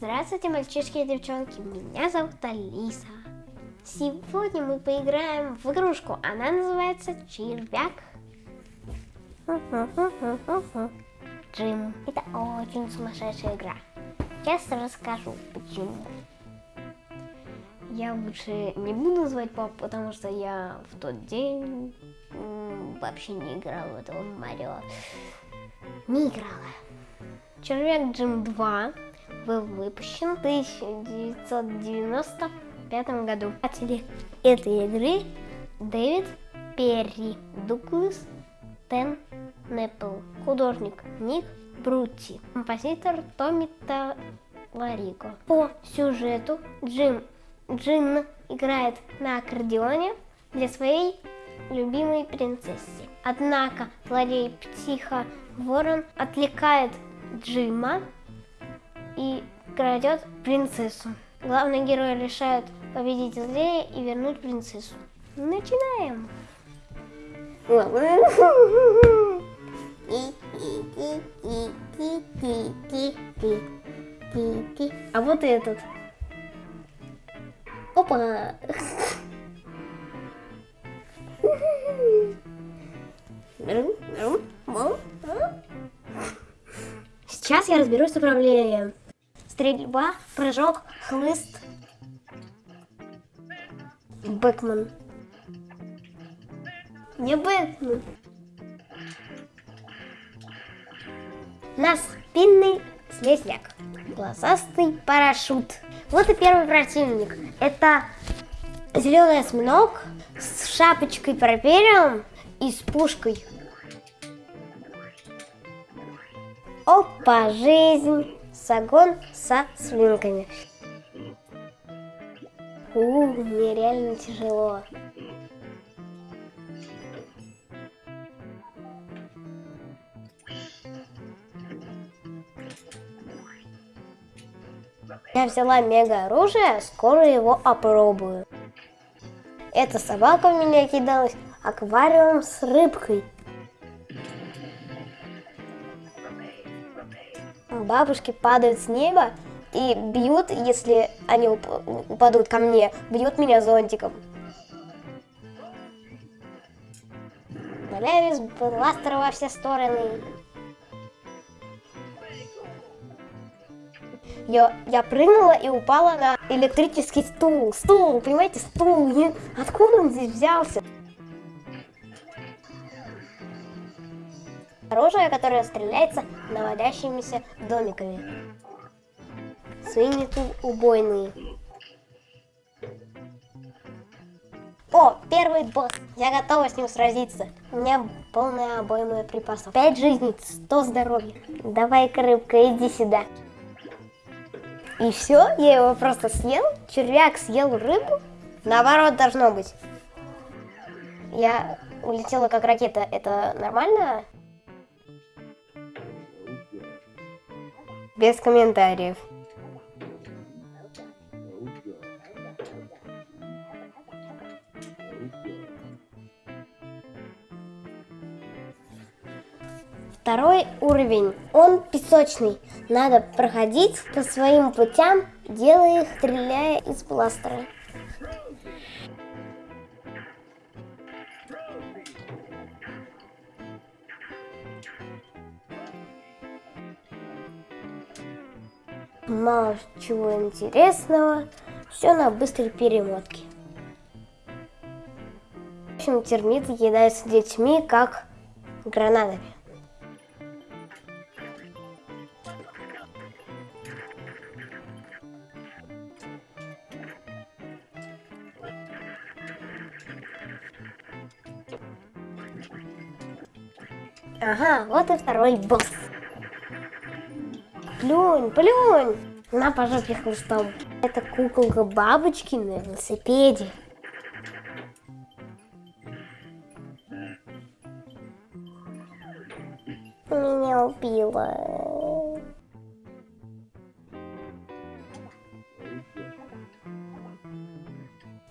Здравствуйте, мальчишки и девчонки, меня зовут Алиса. Сегодня мы поиграем в игрушку, она называется Червяк. Джим. Это очень сумасшедшая игра. Сейчас расскажу, почему. Я лучше не буду звать папу, потому что я в тот день вообще не играла в этого Марио. Не играла. Червяк Джим 2 был выпущен в 1995 году. Автор этой игры Дэвид Перри, Дуглас Тен Неппл, художник Ник Брути, композитор Томми Таларико. По сюжету Джим Джин играет на аккордеоне для своей любимой принцессы. Однако злодей Птиха Ворон отвлекает Джима и крадет принцессу. Главный герой решает победить злея и вернуть принцессу. Начинаем! А вот этот. Опа! Сейчас я разберусь с управлением. Стрельба, прыжок, хлыст. Бэкман. Не Бэтмен. На спинный слезняк. Глазастый парашют. Вот и первый противник. Это зеленый осьминог с шапочкой пропериум и с пушкой. Опа, жизнь. Сагон со свинками. У, мне реально тяжело. Я взяла мега оружие, скоро его опробую. Эта собака в меня кидалась аквариум с рыбкой. Бабушки падают с неба и бьют, если они упадут ко мне, бьют меня зонтиком. Валяю из бластера во все стороны. Я, я прыгнула и упала на электрический стул. Стул, понимаете, стул. Откуда он здесь взялся? Оружие, которое стреляется наводящимися домиками. Свиньи тут убойные. О, первый босс. Я готова с ним сразиться. У меня полная обойма припасов. Пять жизней, сто здоровья. Давай-ка, рыбка, иди сюда. И все, я его просто съел. Червяк съел рыбу. Наоборот должно быть. Я улетела как ракета. Это нормально? Без комментариев. Второй уровень. Он песочный. Надо проходить по своим путям, делая их, стреляя из бластера. Мало чего интересного, все на быстрой перемотке. В общем, термиты кидаются детьми, как гранатами. Ага, вот и второй босс. Плюнь, плюнь! На по жопе. Это куколка бабочки на велосипеде. Меня убила.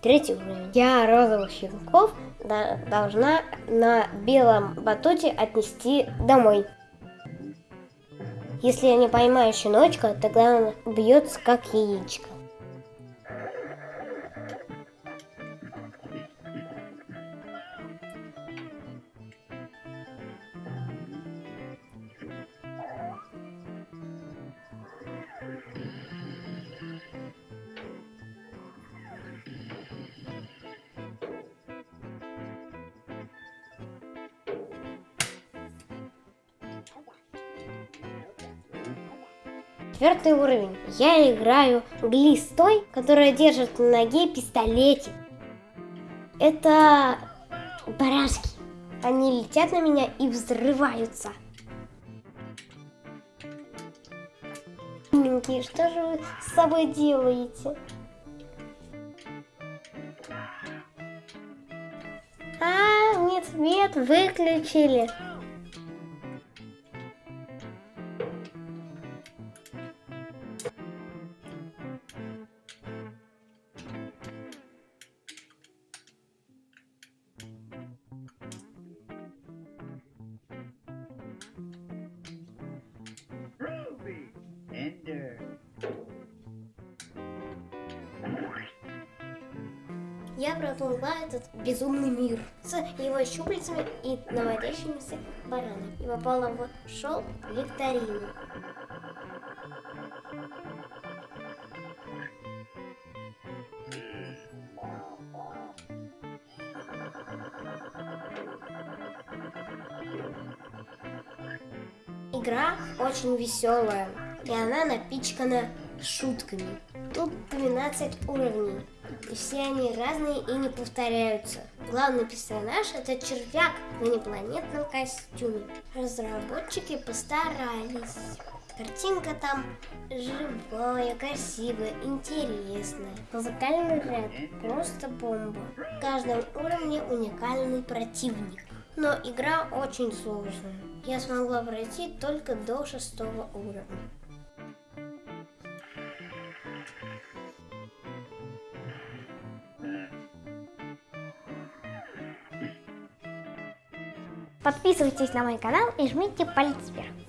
Третий уровень. Я розовых щенков должна на белом батуте отнести домой. Если я не поймаю щеночка, тогда он бьется как яичко. Четвертый уровень. Я играю Гли с той, которая держит на ноге пистолетик. Это барашки. Они летят на меня и взрываются. Миленькие, что же вы с собой делаете? А, нет, свет выключили. Я проплыла этот безумный мир с его щупальцами и наводящимися баранами. И попала в шоу викторину. Игра очень веселая, и она напичкана шутками. Тут 12 уровней, и все они разные и не повторяются. Главный персонаж это червяк в инопланетном костюме. Разработчики постарались. Картинка там живая, красивая, интересная. Музыкальный ряд просто бомба. В каждом уровне уникальный противник. Но игра очень сложная. Я смогла пройти только до шестого уровня. Подписывайтесь на мой канал и жмите палец вверх.